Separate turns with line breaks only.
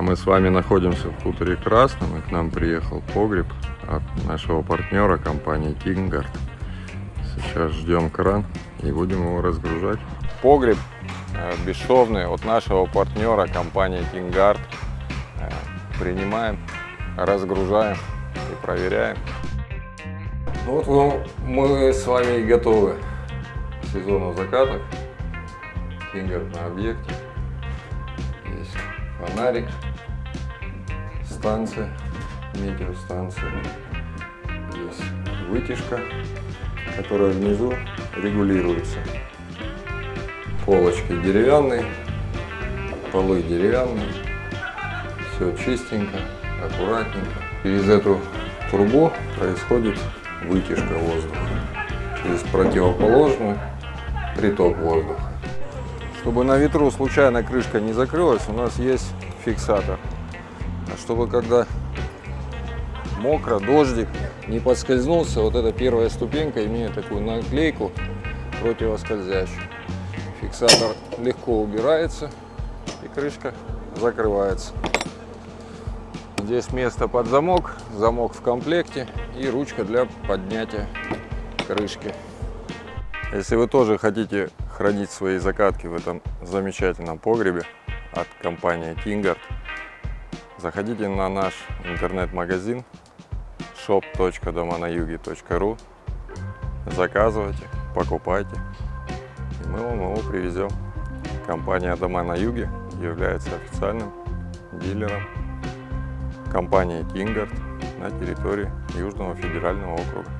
Мы с вами находимся в хуторе Красном, и к нам приехал погреб от нашего партнера компании Кингард. Сейчас ждем кран и будем его разгружать. Погреб э, бесшовный от нашего партнера компании Кингард. Э, принимаем, разгружаем и проверяем. Ну вот мы с вами готовы к сезону закаток. Кингард на объекте. Есть фонарик, станция, метеостанция. Есть вытяжка, которая внизу регулируется. Полочки деревянные, полы деревянные. Все чистенько, аккуратненько. Через эту трубу происходит вытяжка воздуха. Через противоположную приток воздуха. Чтобы на ветру случайно крышка не закрылась, у нас есть фиксатор. А чтобы когда мокро, дождик, не подскользнулся, вот эта первая ступенька имеет такую наклейку противоскользящую. Фиксатор легко убирается и крышка закрывается. Здесь место под замок, замок в комплекте и ручка для поднятия крышки. Если вы тоже хотите хранить свои закатки в этом замечательном погребе от компании Kingard, заходите на наш интернет-магазин shop.доманаюги.ру заказывайте, покупайте и мы вам его привезем. Компания Дома на Юге является официальным дилером компании Kingard на территории Южного федерального округа.